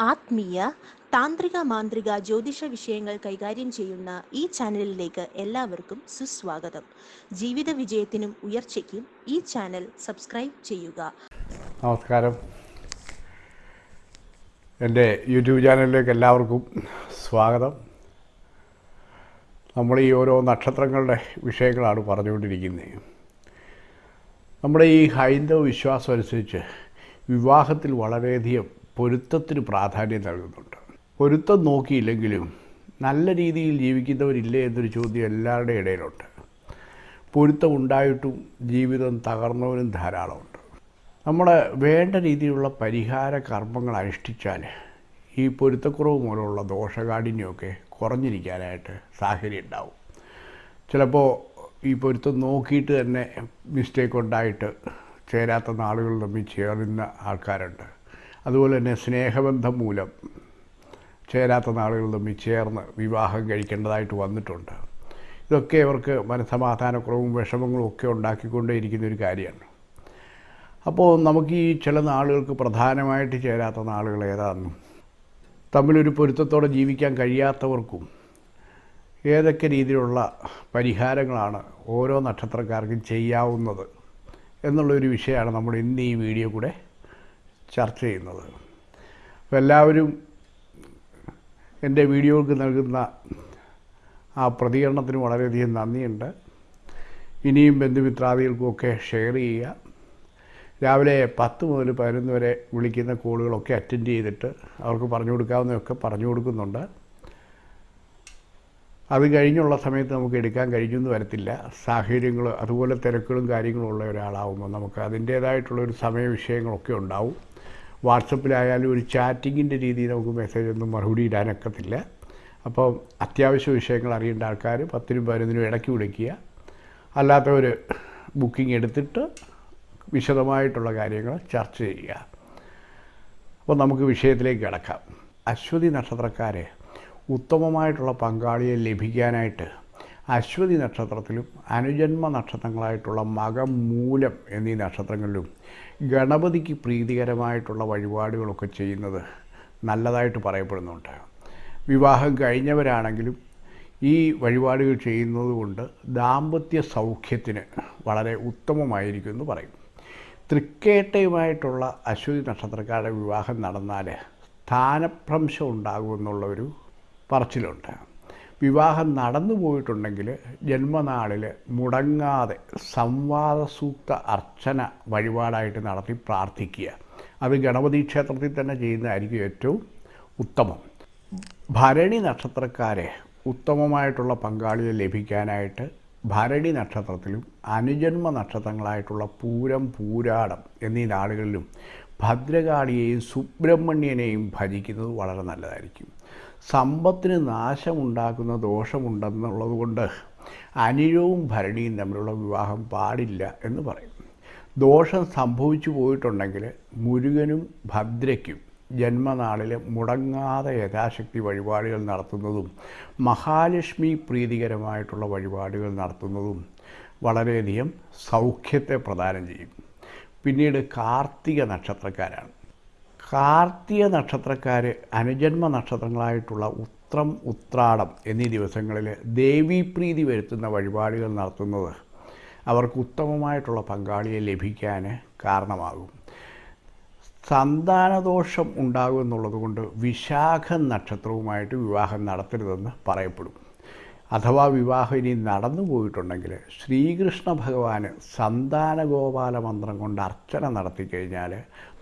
ആത്മീയ താന്ത്രിക മാന്ത്രിക ജ്യോതിഷ വിഷയങ്ങൾ കൈകാര്യം ചെയ്യുന്ന ഈ ചാനലിലേക്ക് എല്ലാവർക്കും സുസ്വാഗതം. ജീവിത വിജയത്തിനും ഉയർച്ചയ്ക്കും ഈ ചാനൽ സബ്സ്ക്രൈബ് ചെയ്യുക. നമസ്കാരം. എന്റെ യൂട്യൂബ് ചാനലിലേക്ക് എല്ലാവർക്കും സ്വാഗതം. നമ്മൾ ഈ ഓരോ നക്ഷത്രങ്ങളുടെ വിഷയങ്ങളാണ് പറഞ്ഞുകൊണ്ടിരിക്കുന്നത്. നമ്മുടെ ഈ ഹൈന്ദവ വിശ്വാസം അനുസരിച്ച് വിവാഹത്തിൽ വളരെയധികം പൊരുത്തത്തിന് പ്രാധാന്യം നൽകുന്നുണ്ട്. പൊരുത്തം നോക്കിയില്ലെങ്കിലും നല്ല രീതിയിൽ ജീവിക്കുന്നവരില്ലേ എന്നൊരു ചോദ്യം എല്ലാവരുടെ ഇടയിലുണ്ട്. പൊരുത്തം ഉണ്ടായിട്ടും ജീവിതം തകർന്നവരും ധാരാളമുണ്ട്. നമ്മൾ വേണ്ട രീതിയിലുള്ള പരിഹാര കർമ്മങ്ങൾ അനുഷ്ഠിച്ചാൽ ഈ പൊരുത്തക്കുറവ് മൂലമുള്ള ദോഷകാഠിന്യമൊക്കെ കുറഞ്ഞിരിക്കാനായിട്ട് സാഹചര്യം ഉണ്ടാവും. ചിലപ്പോൾ ഈ പൊരുത്തം നോക്കിയിട്ട് തന്നെ മിസ്റ്റേക്ക് ഉണ്ടായിട്ട് ചേരാത്ത നാളുകൾ തമ്മിൽ ചേർന്ന ആൾക്കാരുണ്ട്. അതുപോലെ തന്നെ സ്നേഹബന്ധം മൂലം ചേരാത്ത നാളുകൾ തമ്മിൽ ചേർന്ന് വിവാഹം കഴിക്കേണ്ടതായിട്ട് വന്നിട്ടുണ്ട്. ഇതൊക്കെ അവർക്ക് മനസ്സമാധാനക്കുറവും വിഷമങ്ങളും ഒക്കെ ഉണ്ടാക്കിക്കൊണ്ടേയിരിക്കുന്ന ഒരു കാര്യമാണ്. അപ്പോൾ നമുക്ക് ഈ ചില നാളുകൾക്ക് പ്രധാനമായിട്ട് ചേരാത്ത നാളുകൾ ഏതാണെന്നും തമ്മിലൊരു പൊരുത്തത്തോടെ ജീവിക്കാൻ കഴിയാത്തവർക്കും ഏതൊക്കെ രീതിയിലുള്ള പരിഹാരങ്ങളാണ് ഓരോ നക്ഷത്രക്കാർക്കും ചെയ്യാവുന്നത് എന്നുള്ളൊരു വിഷയമാണ് നമ്മൾ ഇന്ന് ഈ വീഡിയോ കൂടെ ചർച്ച ചെയ്യുന്നത്. അപ്പോൾ എല്ലാവരും എന്റെ വീഡിയോകൾക്ക് നൽകുന്ന ആ പ്രതികരണത്തിന് വളരെയധികം നന്ദിയുണ്ട്. ഇനിയും ബന്ധുമിത്രാദികൾക്കുമൊക്കെ ഷെയർ ചെയ്യുക. രാവിലെ പത്ത് മുതൽ പതിനൊന്ന് വരെ വിളിക്കുന്ന കോളുകളൊക്കെ അറ്റൻഡ് ചെയ്തിട്ട് അവർക്ക് പറഞ്ഞു കൊടുക്കാവുന്നതൊക്കെ പറഞ്ഞു കൊടുക്കുന്നുണ്ട്. അത് കഴിഞ്ഞുള്ള സമയത്ത് നമുക്ക് എടുക്കാൻ കഴിഞ്ഞെന്ന് വരത്തില്ല. സാഹചര്യങ്ങൾ അതുപോലെ തിരക്കുകളും കാര്യങ്ങളും ഉള്ള ഒരാളാവുമ്പോൾ നമുക്ക് അതിന്റേതായിട്ടുള്ളൊരു സമയ വിഷയങ്ങളൊക്കെ ഉണ്ടാവും. വാട്സപ്പിലായാലും ഒരു ചാറ്റിങ്ങിന്റെ രീതിയിൽ നമുക്ക് മെസ്സേജ് ഒന്നും മറുപടി ഇടാനൊക്കത്തില്ല. അപ്പോൾ അത്യാവശ്യ വിഷയങ്ങൾ അറിയേണ്ട ആൾക്കാർ പത്തിനും പതിനൊന്നിനും ഇടയ്ക്ക് വിളിക്കുക. അല്ലാത്തവർ ബുക്കിംഗ് എടുത്തിട്ട് വിശദമായിട്ടുള്ള കാര്യങ്ങൾ ചർച്ച ചെയ്യുക. അപ്പോൾ നമുക്ക് വിഷയത്തിലേക്ക് കിടക്കാം. അശ്വതി നക്ഷത്രക്കാരെ ഉത്തമമായിട്ടുള്ള പങ്കാളിയെ ലഭിക്കാനായിട്ട് അശ്വതി നക്ഷത്രത്തിലും അനുജന്മ നക്ഷത്രങ്ങളായിട്ടുള്ള മകം മൂലം എന്നീ നക്ഷത്രങ്ങളിലും ഗണപതിക്ക് പ്രീതികരമായിട്ടുള്ള വഴിപാടുകളൊക്കെ ചെയ്യുന്നത് നല്ലതായിട്ട് പറയപ്പെടുന്നുണ്ട്. വിവാഹം കഴിഞ്ഞവരാണെങ്കിലും ഈ വഴിപാടുകൾ ചെയ്യുന്നത് കൊണ്ട് ദാമ്പത്യ സൗഖ്യത്തിന് വളരെ ഉത്തമമായിരിക്കും എന്ന് പറയും. തൃക്കേട്ടയുമായിട്ടുള്ള അശ്വതി നക്ഷത്രക്കാരുടെ വിവാഹം നടന്നാൽ സ്ഥാനഭ്രംശം ഉണ്ടാകുമെന്നുള്ളൊരു പറച്ചിലുണ്ട്. വിവാഹം നടന്നു പോയിട്ടുണ്ടെങ്കിൽ ജന്മനാളിൽ മുടങ്ങാതെ സംവാദ സൂക്ത അർച്ചന വഴിപാടായിട്ട് നടത്തി പ്രാർത്ഥിക്കുക. അത് ഗണപതി ക്ഷേത്രത്തിൽ തന്നെ ചെയ്യുന്നതായിരിക്കും ഏറ്റവും ഉത്തമം. ഭരണി നക്ഷത്രക്കാരെ ഉത്തമമായിട്ടുള്ള പങ്കാളിയെ ലഭിക്കാനായിട്ട് ഭരണി നക്ഷത്രത്തിലും അനുജന്മ നക്ഷത്രങ്ങളായിട്ടുള്ള പൂരം പൂരാടം എന്നീ നാളുകളിലും ഭദ്രകാളിയെയും സുബ്രഹ്മണ്യനെയും ഭജിക്കുന്നത് വളരെ നല്ലതായിരിക്കും. സമ്പത്തിന് നാശമുണ്ടാക്കുന്ന ദോഷമുണ്ടെന്നുള്ളത് കൊണ്ട് അനിഴവും ഭരണിയും തമ്മിലുള്ള വിവാഹം പാടില്ല എന്ന് പറയും. ദോഷം സംഭവിച്ചു പോയിട്ടുണ്ടെങ്കിൽ മുരുകനും ഭദ്രയ്ക്കും ജന്മനാളിൽ മുടങ്ങാതെ യഥാശക്തി വഴിപാടുകൾ നടത്തുന്നതും മഹാലക്ഷ്മി പ്രീതികരമായിട്ടുള്ള വഴിപാടുകൾ നടത്തുന്നതും വളരെയധികം സൗഖ്യത്തെ പ്രദാനം ചെയ്യും. പിന്നീട് കാർത്തിക നക്ഷത്രക്കാരാണ്. കാർത്തിക നക്ഷത്രക്കാർ അനുജന്മ നക്ഷത്രങ്ങളായിട്ടുള്ള ഉത്രം ഉത്രാടം എന്നീ ദിവസങ്ങളിൽ ദേവീപ്രീതി വരുത്തുന്ന വഴിപാടുകൾ നടത്തുന്നത് അവർക്ക് ഉത്തമമായിട്ടുള്ള പങ്കാളിയെ ലഭിക്കാൻ കാരണമാകും. സന്താനദോഷം ഉണ്ടാകും കൊണ്ട് വിശാഖ നക്ഷത്രവുമായിട്ട് വിവാഹം നടത്തരുതെന്ന് പറയപ്പെടും. അഥവാ വിവാഹം ഇനി നടന്നു പോയിട്ടുണ്ടെങ്കിൽ ശ്രീകൃഷ്ണ ഭഗവാന് സന്താനഗോപാല മന്ത്രം കൊണ്ട് അർച്ചന നടത്തി കഴിഞ്ഞാൽ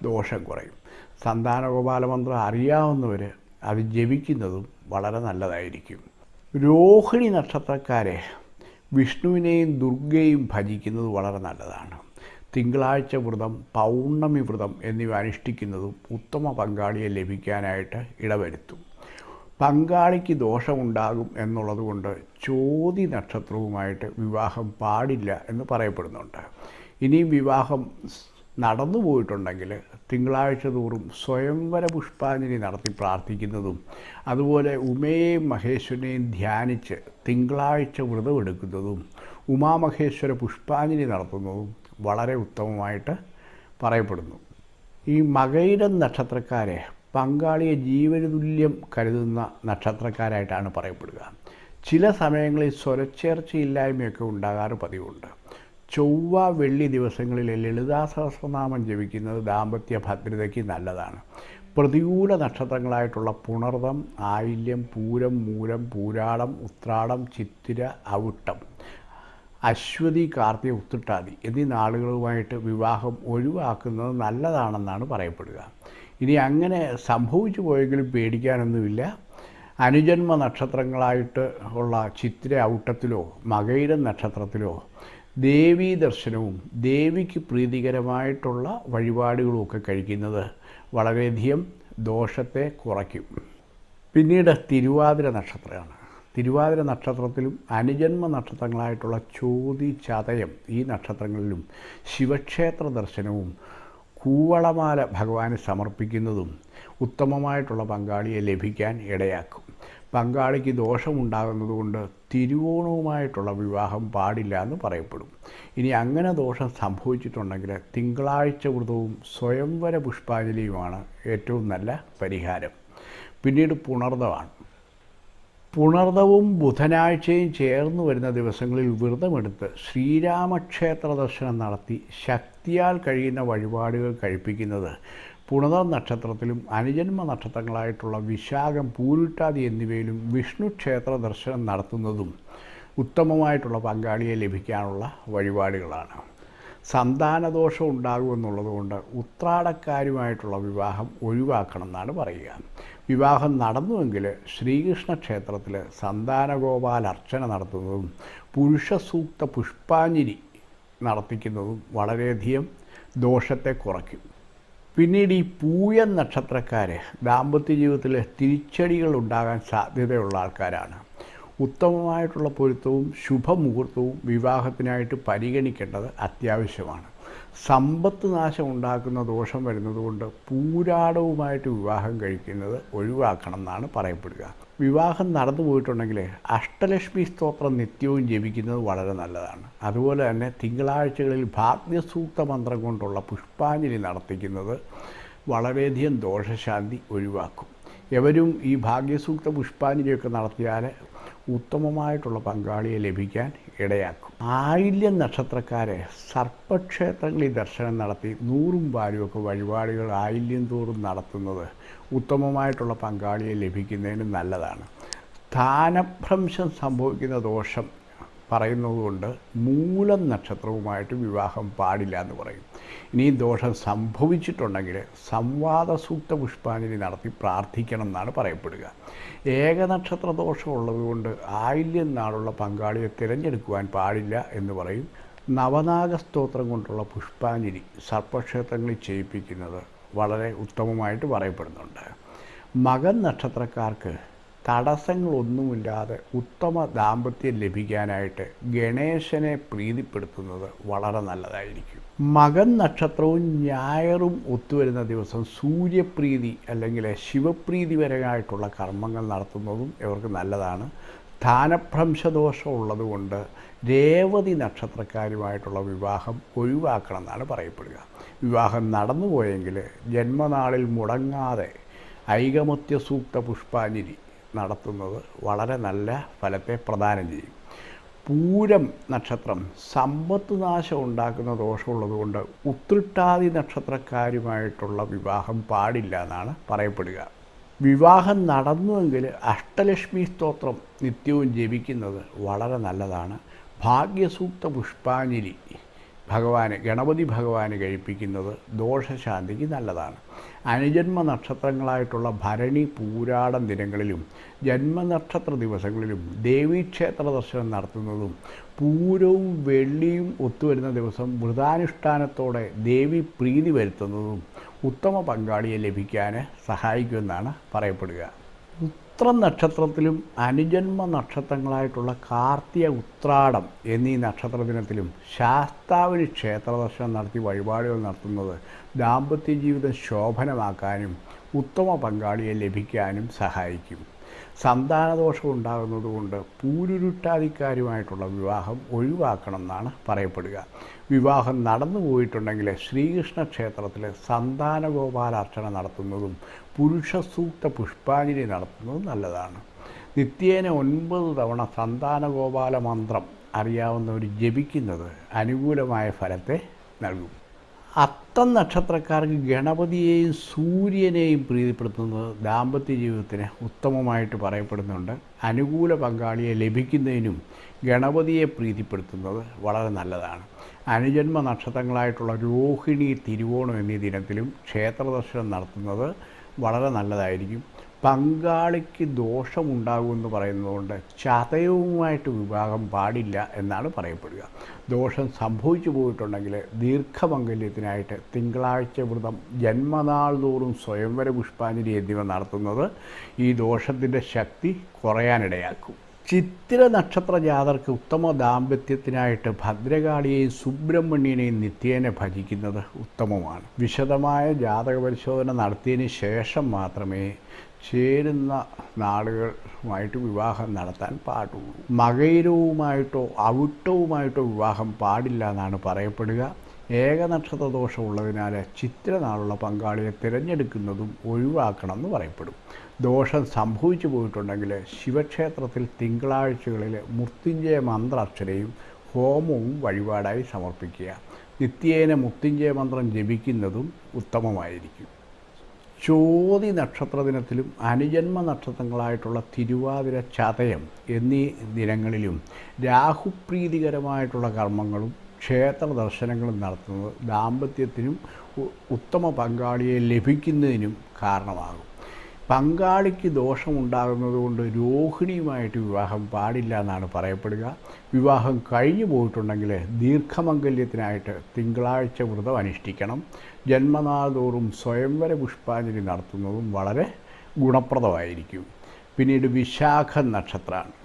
ദോഷം കുറയും. സന്താനഗോപാല മന്ത്രം അറിയാവുന്നവർ അത് ജപിക്കുന്നതും വളരെ നല്ലതായിരിക്കും. രോഹിണി നക്ഷത്രക്കാരെ വിഷ്ണുവിനെയും ദുർഗയും ഭജിക്കുന്നത് വളരെ നല്ലതാണ്. തിങ്കളാഴ്ച വ്രതം പൗർണമി വ്രതം എന്നിവ അനുഷ്ഠിക്കുന്നതും ഉത്തമ പങ്കാളിയെ ലഭിക്കാനായിട്ട് ഇടവരുത്തും. പങ്കാളിക്ക് ദോഷമുണ്ടാകും എന്നുള്ളത് കൊണ്ട് ചോതി നക്ഷത്രവുമായിട്ട് വിവാഹം പാടില്ല എന്ന് പറയപ്പെടുന്നുണ്ട്. ഇനിയും വിവാഹം നടന്നു പോയിട്ടുണ്ടെങ്കിൽ തിങ്കളാഴ്ച തോറും സ്വയംവര പുഷ്പാഞ്ജലി നടത്തി പ്രാർത്ഥിക്കുന്നതും അതുപോലെ ഉമയെയും മഹേശ്വരനെയും ധ്യാനിച്ച് തിങ്കളാഴ്ച വ്രതമെടുക്കുന്നതും ഉമാമഹേശ്വര പുഷ്പാഞ്ജലി നടത്തുന്നതും വളരെ ഉത്തമമായിട്ട് പറയപ്പെടുന്നു. ഈ മകയിരം നക്ഷത്രക്കാരെ പങ്കാളിയെ ജീവനതുല്യം കരുതുന്ന നക്ഷത്രക്കാരായിട്ടാണ് പറയപ്പെടുക. ചില സമയങ്ങളിൽ സ്വരച്ചേർച്ചയില്ലായ്മയൊക്കെ ഉണ്ടാകാറ് പതിവുണ്ട്. ചൊവ്വ വെള്ളി ദിവസങ്ങളിൽ ലളിതാ സഹസ്രനാമം ജപിക്കുന്നത് ദാമ്പത്യ ഭദ്രതയ്ക്ക് നല്ലതാണ്. പ്രതികൂല നക്ഷത്രങ്ങളായിട്ടുള്ള പുണർതം ആയില്യം പൂരം മൂലം പൂരാടം ഉത്രാടം ചിത്തിര അവിട്ടം അശ്വതി കാർത്തിക ഉത്തിട്ടാതി എന്നീ നാളുകളുമായിട്ട് വിവാഹം ഒഴിവാക്കുന്നത് നല്ലതാണെന്നാണ് പറയപ്പെടുക. ഇനി അങ്ങനെ സംഭവിച്ചു പോയെങ്കിലും പേടിക്കാനൊന്നുമില്ല. അനുജന്മ നക്ഷത്രങ്ങളായിട്ട് ഉള്ള ചിത്തിര ഔട്ടത്തിലോ മകയിരം നക്ഷത്രത്തിലോ ദേവീ ദർശനവും ദേവിക്ക് പ്രീതികരമായിട്ടുള്ള വഴിപാടുകളും ഒക്കെ കഴിക്കുന്നത് വളരെയധികം ദോഷത്തെ കുറയ്ക്കും. പിന്നീട് തിരുവാതിര നക്ഷത്രമാണ്. തിരുവാതിര നക്ഷത്രത്തിലും അനുജന്മ നക്ഷത്രങ്ങളായിട്ടുള്ള ചോതി ചതയം ഈ നക്ഷത്രങ്ങളിലും ശിവക്ഷേത്ര ദർശനവും കൂവളമാല ഭഗവാന് സമർപ്പിക്കുന്നതും ഉത്തമമായിട്ടുള്ള പങ്കാളിയെ ലഭിക്കാൻ ഇടയാക്കും. പങ്കാളിക്ക് ദോഷമുണ്ടാകുന്നതുകൊണ്ട് തിരുവോണവുമായിട്ടുള്ള വിവാഹം പാടില്ല എന്ന് പറയപ്പെടും. ഇനി അങ്ങനെ ദോഷം സംഭവിച്ചിട്ടുണ്ടെങ്കിൽ തിങ്കളാഴ്ച വ്രതവും സ്വയംവര പുഷ്പാഞ്ജലിയുമാണ് ഏറ്റവും നല്ല പരിഹാരം. പിന്നീട് പുണർദമാണ്. പുണർദവും ബുധനാഴ്ചയും ചേർന്ന് വരുന്ന ദിവസങ്ങളിൽ വ്രതമെടുത്ത് ശ്രീരാമക്ഷേത്ര ദർശനം നടത്തി ശക്തിയാൽ കഴിയുന്ന വഴിപാടുകൾ കഴിപ്പിക്കുന്നത് പുണത നക്ഷത്രത്തിലും അനുജന്മ നക്ഷത്രങ്ങളായിട്ടുള്ള വിശാഖം പൂരുട്ടാതി എന്നിവയിലും വിഷ്ണു ക്ഷേത്ര ദർശനം നടത്തുന്നതും ഉത്തമമായിട്ടുള്ള പങ്കാളിയെ ലഭിക്കാനുള്ള വഴിപാടുകളാണ്. സന്താനദോഷം ഉണ്ടാകുമെന്നുള്ളതുകൊണ്ട് ഉത്രാടക്കാരുമായിട്ടുള്ള വിവാഹം ഒഴിവാക്കണം എന്നാണ് പറയുക. വിവാഹം നടന്നുവെങ്കിൽ ശ്രീകൃഷ്ണ ക്ഷേത്രത്തിൽ സന്താനഗോപാല അർച്ചന നടത്തുന്നതും പുരുഷ സൂക്ത പുഷ്പാഞ്ജലി നടത്തിക്കുന്നതും വളരെയധികം ദോഷത്തെ കുറയ്ക്കും. പിന്നീട് ഈ പൂയൻ നക്ഷത്രക്കാർ ദാമ്പത്യ ജീവിതത്തിൽ തിരിച്ചടികൾ ഉണ്ടാകാൻ സാധ്യതയുള്ള ആൾക്കാരാണ്. ഉത്തമമായിട്ടുള്ള പൊരുത്തവും ശുഭമുഹൂർത്തവും വിവാഹത്തിനായിട്ട് പരിഗണിക്കേണ്ടത് അത്യാവശ്യമാണ്. സമ്പത്ത് നാശം ഉണ്ടാക്കുന്ന ദോഷം വരുന്നതുകൊണ്ട് പൂരാടവുമായിട്ട് വിവാഹം കഴിക്കുന്നത് ഒഴിവാക്കണം എന്നാണ് പറയപ്പെടുക. വിവാഹം നടന്നു പോയിട്ടുണ്ടെങ്കിൽ അഷ്ടലക്ഷ്മി സ്തോത്രം നിത്യവും ജപിക്കുന്നത് വളരെ നല്ലതാണ്. അതുപോലെ തന്നെ തിങ്കളാഴ്ചകളിൽ ഭാഗ്യസൂക്ത മന്ത്രം കൊണ്ടുള്ള പുഷ്പാഞ്ജലി നടത്തിക്കുന്നത് വളരെയധികം ദോഷശാന്തി ഒഴിവാക്കും. എവരും ഈ ഭാഗ്യസൂക്ത പുഷ്പാഞ്ജലിയൊക്കെ നടത്തിയാൽ ഉത്തമമായിട്ടുള്ള പങ്കാളിയെ ലഭിക്കാൻ ഇടയാക്കും. ആയില്യം നക്ഷത്രക്കാരെ സർപ്പക്ഷേത്രങ്ങളിൽ ദർശനം നടത്തി നൂറും വാരുമൊക്കെ വഴിപാടുകൾ ആയില്യം തോറും നടത്തുന്നത് ഉത്തമമായിട്ടുള്ള പങ്കാളിയെ ലഭിക്കുന്നതിന് നല്ലതാണ്. സ്ഥാനഭ്രംശം സംഭവിക്കുന്ന ദോഷം പറയുന്നതുകൊണ്ട് മൂലം നക്ഷത്രവുമായിട്ട് വിവാഹം പാടില്ല എന്ന് പറയും. ഇനി ദോഷം സംഭവിച്ചിട്ടുണ്ടെങ്കിൽ സംവാദ സൂക്ത പുഷ്പാഞ്ജലി നടത്തി പ്രാർത്ഥിക്കണം എന്നാണ് പറയപ്പെടുക. ഏകനക്ഷത്ര ദോഷം ഉള്ളതുകൊണ്ട് ആയില്യം നാളുള്ള പങ്കാളിയെ തിരഞ്ഞെടുക്കുവാൻ പാടില്ല എന്ന് പറയും. നവനാഗ സ്തോത്രം കൊണ്ടുള്ള പുഷ്പാഞ്ജലി സർപ്പക്ഷേത്രങ്ങളിൽ ചെയ്യിപ്പിക്കുന്നത് വളരെ ഉത്തമമായിട്ട് പറയപ്പെടുന്നുണ്ട്. മകൻ നക്ഷത്രക്കാർക്ക് തടസ്സങ്ങളൊന്നുമില്ലാതെ ഉത്തമ ദാമ്പത്യം ലഭിക്കാനായിട്ട് ഗണേശനെ പ്രീതിപ്പെടുത്തുന്നത് വളരെ നല്ലതായിരിക്കും. മകൻ നക്ഷത്രവും ഞായറും ഒത്തുവരുന്ന ദിവസം സൂര്യപ്രീതി അല്ലെങ്കിൽ ശിവപ്രീതി ശിവപ്രീതിപരമായിട്ടുള്ള കർമ്മങ്ങൾ നടത്തുന്നതും ഇവർക്ക് നല്ലതാണ്. സ്ഥാനഭ്രംശദോഷം ഉള്ളതുകൊണ്ട് രേവതി നക്ഷത്രക്കാരുമായിട്ടുള്ള വിവാഹം ഒഴിവാക്കണം എന്നാണ് പറയപ്പെടുക. വിവാഹം നടന്നുപോയെങ്കിൽ ജന്മനാളിൽ മുടങ്ങാതെ ഐകമത്യ സൂക്ത പുഷ്പാഞ്ജലി നടത്തുന്നത് വളരെ നല്ല ഫലത്തെ പ്രദാനം ചെയ്യും. പൂരം നക്ഷത്രം സമ്പത്ത് നാശം ഉണ്ടാക്കുന്ന ദോഷമുള്ളതുകൊണ്ട് ഉത്രിട്ടാതി നക്ഷത്രക്കാരുമായിട്ടുള്ള വിവാഹം പാടില്ല എന്നാണ് പറയപ്പെടുക. വിവാഹം നടന്നുവെങ്കിൽ അഷ്ടലക്ഷ്മി സ്തോത്രം നിത്യവും ജപിക്കുന്നത് വളരെ നല്ലതാണ്. ഭാഗ്യസൂക്ത പുഷ്പാഞ്ജലി ഭഗവാന് ഗണപതി ഭഗവാന് കഴിപ്പിക്കുന്നത് ദോഷശാന്തിക്ക് നല്ലതാണ്. അനുജന്മ നക്ഷത്രങ്ങളായിട്ടുള്ള ഭരണി പൂരാടം ദിനങ്ങളിലും ജന്മനക്ഷത്ര ദിവസങ്ങളിലും ദേവീക്ഷേത്ര ദർശനം നടത്തുന്നതും പൂരവും വെള്ളിയും ഒത്തുവരുന്ന ദിവസം വ്രതാനുഷ്ഠാനത്തോടെ ദേവി പ്രീതി വരുത്തുന്നതും ഉത്തമ പങ്കാളിയെ ലഭിക്കാൻ സഹായിക്കുമെന്നാണ് പറയപ്പെടുക. ഉത്ര നക്ഷത്രത്തിലും അനുജന്മ നക്ഷത്രങ്ങളായിട്ടുള്ള കാർത്തിക ഉത്രാടം എന്നീ നക്ഷത്ര ദിനത്തിലും ശാസ്താവിന് ക്ഷേത്ര ദർശനം നടത്തി വഴിപാടുകൾ നടത്തുന്നത് ദാമ്പത്യ ജീവിതം ശോഭനമാക്കാനും ഉത്തമ പങ്കാളിയെ ലഭിക്കാനും സഹായിക്കും. സന്താനദോഷം ഉണ്ടാകുന്നതുകൊണ്ട് പൂരുരുട്ടാതിക്കാരുമായിട്ടുള്ള വിവാഹം ഒഴിവാക്കണം എന്നാണ് പറയപ്പെടുക. വിവാഹം നടന്നു പോയിട്ടുണ്ടെങ്കിൽ ശ്രീകൃഷ്ണ ക്ഷേത്രത്തിൽ സന്താനഗോപാലാർച്ചന നടത്തുന്നതും പുരുഷസൂക്ത പുഷ്പാഞ്ജലി നടത്തുന്നത് നല്ലതാണ്. നിത്യേന ഒൻപത് തവണ സന്താനഗോപാല മന്ത്രം അറിയാവുന്നവർ ജപിക്കുന്നത് അനുകൂലമായ ഫലത്തെ നൽകും. അത്തം നക്ഷത്രക്കാർക്ക് ഗണപതിയെയും സൂര്യനെയും പ്രീതിപ്പെടുത്തുന്നത് ദാമ്പത്യ ജീവിതത്തിന് ഉത്തമമായിട്ട് പറയപ്പെടുന്നുണ്ട്. അനുകൂല പങ്കാളിയെ ലഭിക്കുന്നതിനും ഗണപതിയെ പ്രീതിപ്പെടുത്തുന്നത് വളരെ നല്ലതാണ്. അനുജന്മ നക്ഷത്രങ്ങളായിട്ടുള്ള രോഹിണി തിരുവോണം എന്നീ ദിനത്തിലും ക്ഷേത്രദർശനം നടത്തുന്നത് വളരെ നല്ലതായിരിക്കും. പങ്കാളിക്ക് ദോഷമുണ്ടാകുമെന്ന് പറയുന്നതുകൊണ്ട് ചതയവുമായിട്ട് വിവാഹം പാടില്ല എന്നാണ് പറയപ്പെടുക. ദോഷം സംഭവിച്ചു പോയിട്ടുണ്ടെങ്കിൽ ദീർഘമംഗല്യത്തിനായിട്ട് തിങ്കളാഴ്ച വ്രതം ജന്മനാൾ തോറും സ്വയംവര പുഷ്പാഞ്ജലി എന്നിവ നടത്തുന്നത് ഈ ദോഷത്തിന്റെ ശക്തി കുറയാനിടയാക്കും. ചിത്തിര നക്ഷത്ര ജാതർക്ക് ഉത്തമ ദാമ്പത്യത്തിനായിട്ട് ഭദ്രകാളിയെയും സുബ്രഹ്മണ്യനെയും നിത്യേനെ ഭജിക്കുന്നത് ഉത്തമമാണ്. വിശദമായ ജാതക പരിശോധന നടത്തിയതിന് ശേഷം മാത്രമേ ചേരുന്ന നാളുകളുമായിട്ട് വിവാഹം നടത്താൻ പാടുള്ളൂ. മകൈരവുമായിട്ടോ അവിട്ടവുമായിട്ടോ വിവാഹം പാടില്ല എന്നാണ് പറയപ്പെടുക. ഏകനക്ഷത്ര ദോഷമുള്ളതിനാൽ ചിത്രനാളുള്ള പങ്കാളിയെ തിരഞ്ഞെടുക്കുന്നതും ഒഴിവാക്കണം എന്ന് പറയപ്പെടും. ദോഷം സംഭവിച്ചു പോയിട്ടുണ്ടെങ്കിൽ ശിവക്ഷേത്രത്തിൽ തിങ്കളാഴ്ചകളിൽ മൃത്യുഞ്ജയ മന്ത്രാക്ഷരയും ഹോമവും വഴിപാടായി സമർപ്പിക്കുക. നിത്യേന മൃത്യുഞ്ജയ മന്ത്രം ജപിക്കുന്നതും ഉത്തമമായിരിക്കും. ചോതി നക്ഷത്ര ദിനത്തിലും അനുജന്മ നക്ഷത്രങ്ങളായിട്ടുള്ള തിരുവാതിര ചതയം എന്നീ ദിനങ്ങളിലും രാഹുപ്രീതികരമായിട്ടുള്ള കർമ്മങ്ങളും ക്ഷേത്ര ദർശനങ്ങളും നടത്തുന്നത് ദാമ്പത്യത്തിനും ഉത്തമ പങ്കാളിയെ ലഭിക്കുന്നതിനും കാരണമാകും. പങ്കാളിക്ക് ദോഷമുണ്ടാകുന്നതുകൊണ്ട് രോഹിണിയുമായിട്ട് വിവാഹം പാടില്ല എന്നാണ് പറയപ്പെടുക. വിവാഹം കഴിഞ്ഞു പോയിട്ടുണ്ടെങ്കിൽ ദീർഘമംഗല്യത്തിനായിട്ട് തിങ്കളാഴ്ച വ്രതം അനുഷ്ഠിക്കണം. ജന്മനാൾ തോറും സ്വയംവര പുഷ്പാഞ്ജലി നടത്തുന്നതും വളരെ ഗുണപ്രദമായിരിക്കും. പിന്നീട് വിശാഖ നക്ഷത്രമാണ്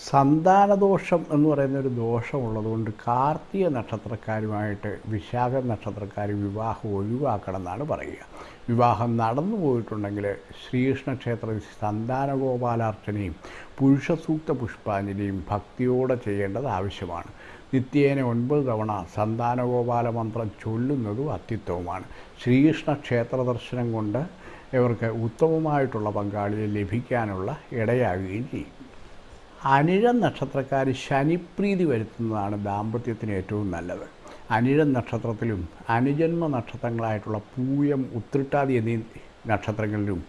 സന്താനദോഷം എന്ന് പറയുന്ന ഒരു ദോഷമുള്ളതുകൊണ്ട് കാർത്തിക നക്ഷത്രക്കാരുമായിട്ട് വിശാഖ നക്ഷത്രക്കാർ വിവാഹം ഒഴിവാക്കണം എന്നാണ് പറയുക. വിവാഹം നടന്നു പോയിട്ടുണ്ടെങ്കിൽ ശ്രീകൃഷ്ണ ക്ഷേത്രത്തിൽ സന്താനഗോപാലാർച്ചനയും പുരുഷസൂക്ത പുഷ്പാഞ്ജലിയും ഭക്തിയോടെ ചെയ്യേണ്ടത് ആവശ്യമാണ്. നിത്യേന ഒൻപത് തവണ സന്താനഗോപാല മന്ത്രം ചൊല്ലുന്നതും അത്യുത്തമമാണ്. ശ്രീകൃഷ്ണ ക്ഷേത്ര ദർശനം കൊണ്ട് ഇവർക്ക് ഉത്തമമായിട്ടുള്ള പങ്കാളിയെ ലഭിക്കാനുള്ള ഇടയാകുകയും ചെയ്യും. അനിഴം നക്ഷത്രക്കാർ ശനിപ്രീതി വരുത്തുന്നതാണ് ദാമ്പത്യത്തിന് ഏറ്റവും നല്ലത്. അനിഴം നക്ഷത്രത്തിലും അനുജന്മ നക്ഷത്രങ്ങളായിട്ടുള്ള പൂയം ഉത്രിട്ടാതി എന്നീ നക്ഷത്രങ്ങളിലും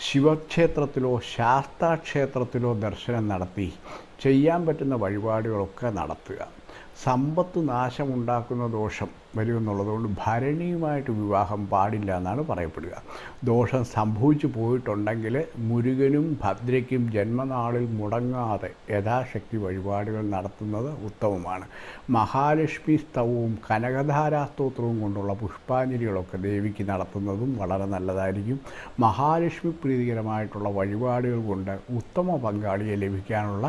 ശിവക്ഷേത്രത്തിലോ ശാസ്താക്ഷേത്രത്തിലോ ദർശനം നടത്തി ചെയ്യാൻ പറ്റുന്ന വഴിപാടുകളൊക്കെ നടത്തുക. സമ്പത്ത് നാശമുണ്ടാക്കുന്ന ദോഷം വരുമെന്നുള്ളതുകൊണ്ട് ഭരണിയുമായിട്ട് വിവാഹം പാടില്ല എന്നാണ് പറയപ്പെടുക. ദോഷം സംഭവിച്ചു പോയിട്ടുണ്ടെങ്കിൽ മുരുകനും ഭദ്രയ്ക്കും ജന്മനാളിൽ മുടങ്ങാതെ യഥാശക്തി വഴിപാടുകൾ നടത്തുന്നത് ഉത്തമമാണ്. മഹാലക്ഷ്മി സ്തവവും കനകധാരാസ്തോത്രവും കൊണ്ടുള്ള പുഷ്പാഞ്ജലികളൊക്കെ ദേവിക്ക് നടത്തുന്നതും വളരെ നല്ലതായിരിക്കും. മഹാലക്ഷ്മി പ്രീതികരമായിട്ടുള്ള വഴിപാടുകൾ കൊണ്ട് ഉത്തമ പങ്കാളിയെ ലഭിക്കാനുള്ള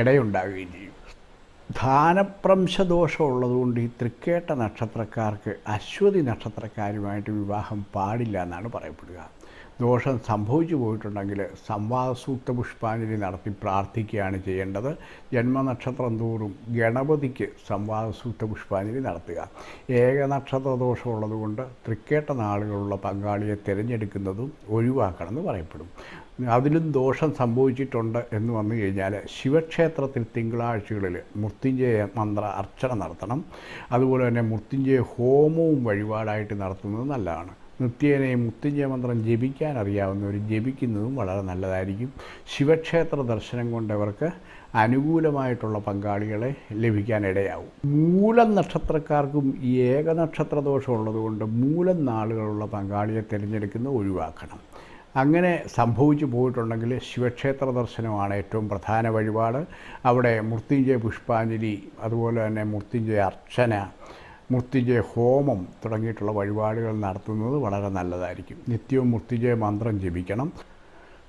ഇടയുണ്ടാകുകയും ചെയ്യും. ധാനപ്രംശദോഷം ഉള്ളതുകൊണ്ട് ഈ തൃക്കേട്ട നക്ഷത്രക്കാർക്ക് അശ്വതി നക്ഷത്രക്കാരുമായിട്ട് വിവാഹം പാടില്ല എന്നാണ് പറയപ്പെടുക. ദോഷം സംഭവിച്ചു പോയിട്ടുണ്ടെങ്കിൽ സംവാദസൂക്ത പുഷ്പാഞ്ജലി നടത്തി പ്രാർത്ഥിക്കുകയാണ് ചെയ്യേണ്ടത്. ജന്മനക്ഷത്രം തോറും ഗണപതിക്ക് സംവാദസൂക്ത പുഷ്പാഞ്ജലി നടത്തുക. ഏകനക്ഷത്ര ദോഷമുള്ളതുകൊണ്ട് തൃക്കേട്ട നാളുകളുള്ള പങ്കാളിയെ തിരഞ്ഞെടുക്കുന്നതും ഒഴിവാക്കണമെന്ന് പറയപ്പെടും. അതിലും ദോഷം സംഭവിച്ചിട്ടുണ്ട് എന്ന് വന്നു കഴിഞ്ഞാൽ ശിവക്ഷേത്രത്തിൽ തിങ്കളാഴ്ചകളിൽ മൃത്യുഞ്ജയ മന്ത്ര അർച്ചന നടത്തണം. അതുപോലെ തന്നെ മൃത്യുഞ്ജയ ഹോമവും വഴിപാടായിട്ട് നടത്തുന്നത് നല്ലതാണ്. നിത്യേനയും മൃത്യുഞ്ജയ മന്ത്രം ജപിക്കാൻ അറിയാവുന്നവർ ജപിക്കുന്നതും വളരെ നല്ലതായിരിക്കും. ശിവക്ഷേത്ര ദർശനം കൊണ്ടവർക്ക് അനുകൂലമായിട്ടുള്ള പങ്കാളികളെ ലഭിക്കാനിടയാവും. മൂലം നക്ഷത്രക്കാർക്കും ഈ ഏകനക്ഷത്ര ദോഷം ഉള്ളതുകൊണ്ട് മൂലം നാളുകളുള്ള പങ്കാളിയെ തിരഞ്ഞെടുക്കുന്നത് ഒഴിവാക്കണം. അങ്ങനെ സംഭവിച്ചു പോയിട്ടുണ്ടെങ്കിൽ ശിവക്ഷേത്ര ദർശനമാണ് ഏറ്റവും പ്രധാന വഴിപാട്. അവിടെ മൃത്യുഞ്ജയ പുഷ്പാഞ്ജലി അതുപോലെ തന്നെ മൃത്യുഞ്ജയ അർച്ചന മൃത്യുഞ്ജയ ഹോമം തുടങ്ങിയിട്ടുള്ള വഴിപാടുകൾ നടത്തുന്നത് വളരെ നല്ലതായിരിക്കും. നിത്യവും മൃത്യുഞ്ജയ മന്ത്രം ജപിക്കണം.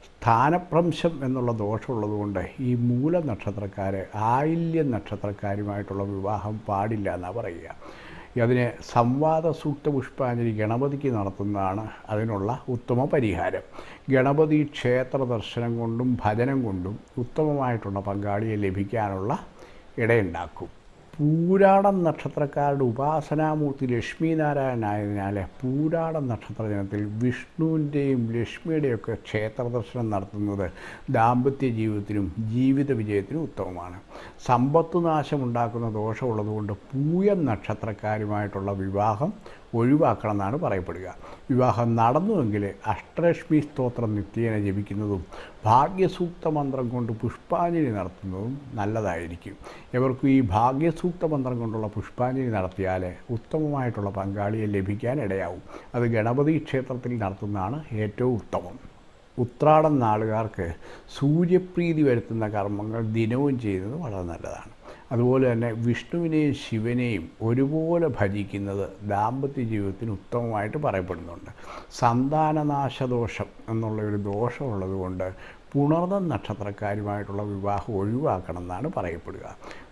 സ്ഥാനപ്രംശം എന്നുള്ള ദോഷമുള്ളതുകൊണ്ട് ഈ മൂല നക്ഷത്രക്കാർ ആയില്യ നക്ഷത്രക്കാരുമായിട്ടുള്ള വിവാഹം പാടില്ല എന്നാണ് പറയുക. അതിന് സംവാദ സൂക്ത പുഷ്പാഞ്ജലി ഗണപതിക്ക് നടത്തുന്നതാണ് അതിനുള്ള ഉത്തമ പരിഹാരം. ഗണപതി ക്ഷേത്ര ദർശനം കൊണ്ടും ഭജനം കൊണ്ടും ഉത്തമമായിട്ടുള്ള പങ്കാളിയെ ലഭിക്കാനുള്ള ഇടയുണ്ടാക്കും. പൂരാടം നക്ഷത്രക്കാരുടെ ഉപാസനാമൂർത്തി ലക്ഷ്മീനാരായണനായതിനാൽ പൂരാടം നക്ഷത്ര ദിനത്തിൽ വിഷ്ണുവിന്റെയും ലക്ഷ്മിയുടെയൊക്കെ ക്ഷേത്ര ദർശനം നടത്തുന്നത് ദാമ്പത്യ ജീവിതത്തിനും ജീവിത വിജയത്തിനും ഉത്തമമാണ്. സമ്പത്ത് നാശമുണ്ടാക്കുന്ന ദോഷമുള്ളതുകൊണ്ട് പൂയം നക്ഷത്രക്കാരുമായിട്ടുള്ള വിവാഹം ഒഴിവാക്കണം എന്നാണ് പറയപ്പെടുക. വിവാഹം നടന്നുവെങ്കിൽ അഷ്ടലക്ഷ്മി സ്തോത്രം നിത്യേന ജപിക്കുന്നതും ഭാഗ്യസൂക്ത മന്ത്രം കൊണ്ട് പുഷ്പാഞ്ജലി നടത്തുന്നതും നല്ലതായിരിക്കും. ഇവർക്ക് ഈ ഭാഗ്യസൂക്ത മന്ത്രം കൊണ്ടുള്ള പുഷ്പാഞ്ജലി നടത്തിയാൽ ഉത്തമമായിട്ടുള്ള പങ്കാളിയെ ലഭിക്കാൻ ഇടയാവും. അത് ഗണപതി ക്ഷേത്രത്തിൽ നടത്തുന്നതാണ് ഏറ്റവും ഉത്തമം. ഉത്രാടം നാളുകാർക്ക് സൂര്യപ്രീതി വരുത്തുന്ന കർമ്മങ്ങൾ ദിനവും ചെയ്യുന്നത് വളരെ നല്ലതാണ്. അതുപോലെ തന്നെ വിഷ്ണുവിനെയും ശിവനെയും ഒരുപോലെ ഭജിക്കുന്നത് ദാമ്പത്യ ജീവിതത്തിന് ഉത്തമമായിട്ട് പറയപ്പെടുന്നുണ്ട്. സന്താനനാശദോഷം എന്നുള്ള ഒരു ദോഷമുള്ളത് കൊണ്ട് പുണർന്ന നക്ഷത്രക്കാരുമായിട്ടുള്ള വിവാഹം ഒഴിവാക്കണം എന്നാണ് പറയപ്പെടുക.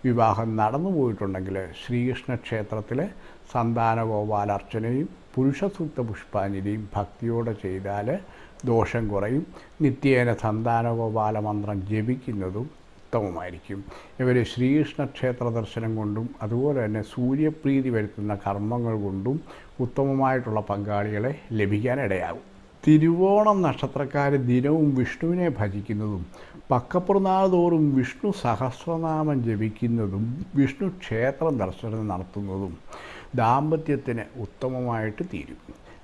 വിവാഹം നടന്നു പോയിട്ടുണ്ടെങ്കിൽ ശ്രീകൃഷ്ണ ക്ഷേത്രത്തിലെ സന്താന ഗോപാലർച്ചനയും പുരുഷസൂക്ത പുഷ്പാഞ്ജലിയും ഭക്തിയോടെ ചെയ്താൽ ദോഷം കുറയും. നിത്യേന സന്താനഗോപാല മന്ത്രം ജപിക്കുന്നതും ഉത്തമമായിരിക്കും ഇവർ ശ്രീകൃഷ്ണ ക്ഷേത്ര ദർശനം കൊണ്ടും അതുപോലെ തന്നെ സൂര്യപ്രീതി വരുത്തുന്ന കർമ്മങ്ങൾ കൊണ്ടും ഉത്തമമായിട്ടുള്ള പങ്കാളികളെ ലഭിക്കാനിടയാകും. തിരുവോണം നക്ഷത്രക്കാർ ദിനവും വിഷ്ണുവിനെ ഭജിക്കുന്നതും പക്കപ്പുറനാൾ തോറും വിഷ്ണു സഹസ്രനാമം ജപിക്കുന്നതും വിഷ്ണു ക്ഷേത്രം ദർശനം നടത്തുന്നതും ദാമ്പത്യത്തിന് ഉത്തമമായിട്ട് തീരും.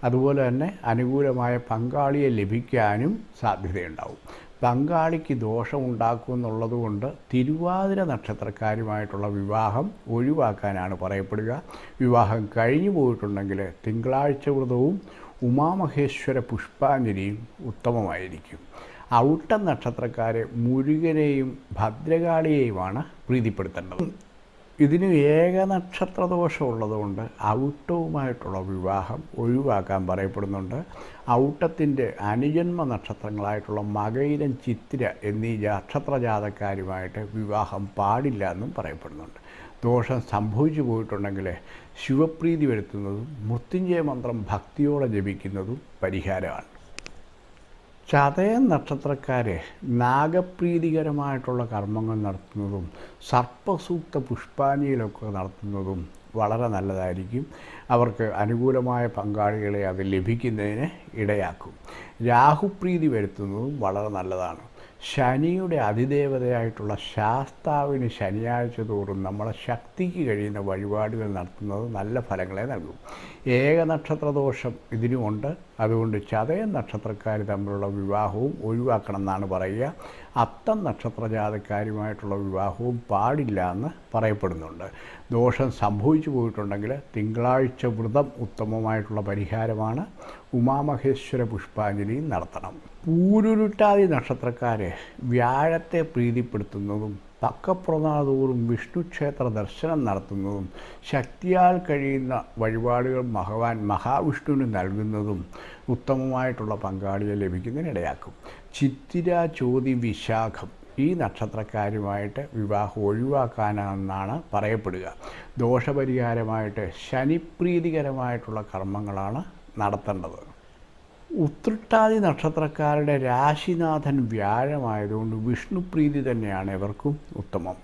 അതുപോലെ തന്നെ അനുകൂലമായ പങ്കാളിയെ ലഭിക്കാനും സാധ്യതയുണ്ടാവും. പങ്കാളിക്ക് ദോഷമുണ്ടാക്കും കൊണ്ട് തിരുവാതിര നക്ഷത്രക്കാരുമായിട്ടുള്ള വിവാഹം ഒഴിവാക്കാനാണ് പറയപ്പെടുക. വിവാഹം കഴിഞ്ഞു പോയിട്ടുണ്ടെങ്കിൽ തിങ്കളാഴ്ച വ്രതവും ഉമാമഹേശ്വര പുഷ്പാഞ്ജലിയും ഉത്തമമായിരിക്കും. ഔട്ട നക്ഷത്രക്കാരെ മുരുകനെയും ഭദ്രകാളിയെയുമാണ് പ്രീതിപ്പെടുത്തേണ്ടത്. ഇതിന് ഏകനക്ഷത്ര ദോഷമുള്ളതുകൊണ്ട് ഔട്ടവുമായിട്ടുള്ള വിവാഹം ഒഴിവാക്കാൻ പറയപ്പെടുന്നുണ്ട്. ഔട്ടത്തിന്റെ അനുജന്മ നക്ഷത്രങ്ങളായിട്ടുള്ള മകയിലും ചിത്തിര എന്നീ നക്ഷത്രജാതക്കാരുമായിട്ട് വിവാഹം പാടില്ല എന്നും പറയപ്പെടുന്നുണ്ട്. ദോഷം സംഭവിച്ചു പോയിട്ടുണ്ടെങ്കിൽ ശിവപ്രീതി വരുത്തുന്നതും മൃത്യുഞ്ജയ മന്ത്രം ഭക്തിയോടെ ജപിക്കുന്നതും പരിഹാരമാണ്. ചതയൻ നക്ഷത്രക്കാരെ നാഗപ്രീതികരമായിട്ടുള്ള കർമ്മങ്ങൾ നടത്തുന്നതും സർപ്പസൂക്ത പുഷ്പാഞ്ജലിയിലൊക്കെ നടത്തുന്നതും വളരെ നല്ലതായിരിക്കും. അവർക്ക് അനുകൂലമായ പങ്കാളികളെ അത് ലഭിക്കുന്നതിന് ഇടയാക്കും. രാഹുപ്രീതി വരുത്തുന്നതും വളരെ നല്ലതാണ്. ശനിയുടെ അതിദേവതയായിട്ടുള്ള ശാസ്താവിന് ശനിയാഴ്ച തോറും നമ്മളെ ശക്തിക്ക് കഴിയുന്ന വഴിപാടുകൾ നടത്തുന്നത് നല്ല ഫലങ്ങളെ നൽകും. ഏകനക്ഷത്ര ദോഷം ഇതിനുമുണ്ട്. അതുകൊണ്ട് ചതയ നക്ഷത്രക്കാർ തമ്മിലുള്ള വിവാഹവും ഒഴിവാക്കണം എന്നാണ് പറയുക. അത്തം നക്ഷത്ര ജാതക്കാരുമായിട്ടുള്ള വിവാഹവും പാടില്ല എന്ന് പറയപ്പെടുന്നുണ്ട്. ദോഷം സംഭവിച്ചു പോയിട്ടുണ്ടെങ്കിൽ തിങ്കളാഴ്ച വ്രതം ഉത്തമമായിട്ടുള്ള പരിഹാരമാണ്. ഉമാമഹേശ്വര പുഷ്പാഞ്ജലി നടത്തണം. പൂരുരുട്ടാതി നക്ഷത്രക്കാരെ വ്യാഴത്തെ പ്രീതിപ്പെടുത്തുന്നതും തക്കപ്രനാഥൂറും വിഷ്ണു ക്ഷേത്ര ദർശനം നടത്തുന്നതും ശക്തിയാൽ കഴിയുന്ന വഴിപാടുകൾ ഭഗവാൻ മഹാവിഷ്ണുവിന് നൽകുന്നതും ഉത്തമമായിട്ടുള്ള പങ്കാളിയെ ലഭിക്കുന്നതിനിടയാക്കും. ചിത്തിര ചോതി വിശാഖം ഈ നക്ഷത്രക്കാരുമായിട്ട് വിവാഹം ഒഴിവാക്കാനാണെന്നാണ് പറയപ്പെടുക. ദോഷപരിഹാരമായിട്ട് ശനിപ്രീതികരമായിട്ടുള്ള കർമ്മങ്ങളാണ് നടത്തേണ്ടത്. ഉത്രട്ടാതി നക്ഷത്രക്കാരുടെ രാശിനാഥൻ വ്യാഴമായതുകൊണ്ട് വിഷ്ണുപ്രീതി തന്നെയാണ് ഇവർക്കും ഉത്തമം.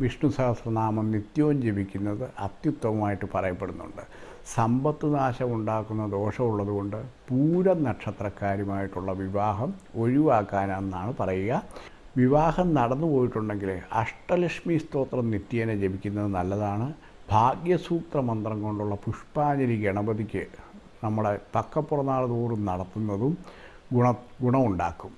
വിഷ്ണു സഹസ്രനാമം നിത്യവും ജപിക്കുന്നത് അത്യുത്തമമായിട്ട് പറയപ്പെടുന്നുണ്ട്. സമ്പത്ത് നാശം ഉണ്ടാക്കുന്ന ദോഷമുള്ളതുകൊണ്ട് പൂര നക്ഷത്രക്കാരുമായിട്ടുള്ള വിവാഹം ഒഴിവാക്കാനെന്നാണ് പറയുക. വിവാഹം നടന്നു പോയിട്ടുണ്ടെങ്കിൽ അഷ്ടലക്ഷ്മി സ്തോത്രം നിത്യേന ജപിക്കുന്നത് നല്ലതാണ്. ഭാഗ്യസൂത്ര മന്ത്രം കൊണ്ടുള്ള പുഷ്പാഞ്ജലി ഗണപതിക്ക് നമ്മുടെ തക്കപ്പുറനാൾ തോറും നടത്തുന്നതും ഗുണ ഗുണമുണ്ടാക്കും.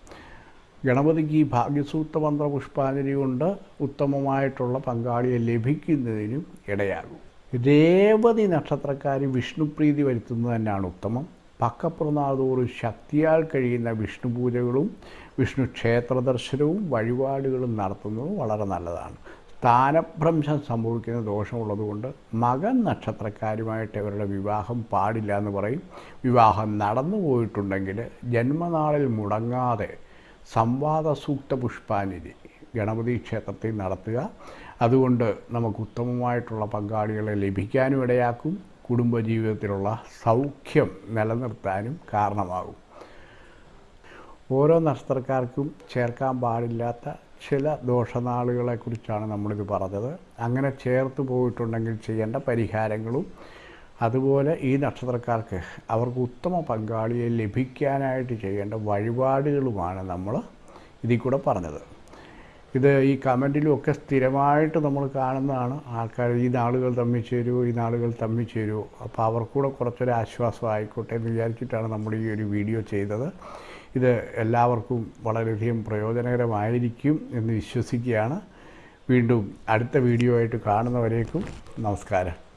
ഗണപതിക്ക് ഈ ഭാഗ്യസൂത്ര മന്ത്ര പുഷ്പാഞ്ജലി കൊണ്ട് ഉത്തമമായിട്ടുള്ള പങ്കാളിയെ ലഭിക്കുന്നതിനും ഇടയാകും. രേവതി നക്ഷത്രക്കാർ വിഷ്ണുപ്രീതി വരുത്തുന്നത് തന്നെയാണ് ഉത്തമം. പക്കപ്പുറനാഥോറും ശക്തിയാൽ കഴിയുന്ന വിഷ്ണു പൂജകളും വിഷ്ണു ക്ഷേത്ര ദർശനവും വഴിപാടുകളും നടത്തുന്നതും വളരെ നല്ലതാണ്. സ്ഥാനഭ്രംശം സംഭവിക്കുന്ന ദോഷമുള്ളതുകൊണ്ട് മകൻ നക്ഷത്രക്കാരുമായിട്ട് അവരുടെ വിവാഹം പാടില്ല എന്ന് പറയും. വിവാഹം നടന്നു പോയിട്ടുണ്ടെങ്കിൽ ജന്മനാളിൽ മുടങ്ങാതെ സംവാദ സൂക്ത പുഷ്പാഞ്ജലി ഗണപതി ക്ഷേത്രത്തിൽ നടത്തുക. അതുകൊണ്ട് നമുക്ക് ഉത്തമമായിട്ടുള്ള പങ്കാളികളെ ലഭിക്കാനും ഇടയാക്കും. കുടുംബജീവിതത്തിലുള്ള സൗഖ്യം നിലനിർത്താനും കാരണമാകും. ഓരോ നക്ഷത്രക്കാർക്കും ചേർക്കാൻ പാടില്ലാത്ത ചില ദോഷനാളുകളെക്കുറിച്ചാണ് നമ്മളിത് പറഞ്ഞത്. അങ്ങനെ ചേർത്ത് പോയിട്ടുണ്ടെങ്കിൽ ചെയ്യേണ്ട പരിഹാരങ്ങളും അതുപോലെ ഈ നക്ഷത്രക്കാർക്ക് അവർക്ക് ഉത്തമ പങ്കാളിയെ ലഭിക്കാനായിട്ട് ചെയ്യേണ്ട വഴിപാടുകളുമാണ് നമ്മൾ ഇതിൽ കൂടെ പറഞ്ഞത്. ഇത് ഈ കമന്റിലും ഒക്കെ സ്ഥിരമായിട്ട് നമ്മൾ കാണുന്നതാണ് ആൾക്കാർ ഈ നാളുകൾ തമ്മിൽ ചേരുമോ ഈ നാളുകൾ തമ്മിൽ ചേരുമോ അപ്പോൾ അവർക്കൂടെ കുറച്ചൊരു ആശ്വാസം ആയിക്കോട്ടെ എന്ന് വിചാരിച്ചിട്ടാണ് നമ്മൾ ഈ ഒരു വീഡിയോ ചെയ്തത്. ഇത് എല്ലാവർക്കും വളരെയധികം പ്രയോജനകരമായിരിക്കും എന്ന് വിശ്വസിക്കുകയാണ്. വീണ്ടും അടുത്ത വീഡിയോ ആയിട്ട് കാണുന്നവരേക്കും നമസ്കാരം.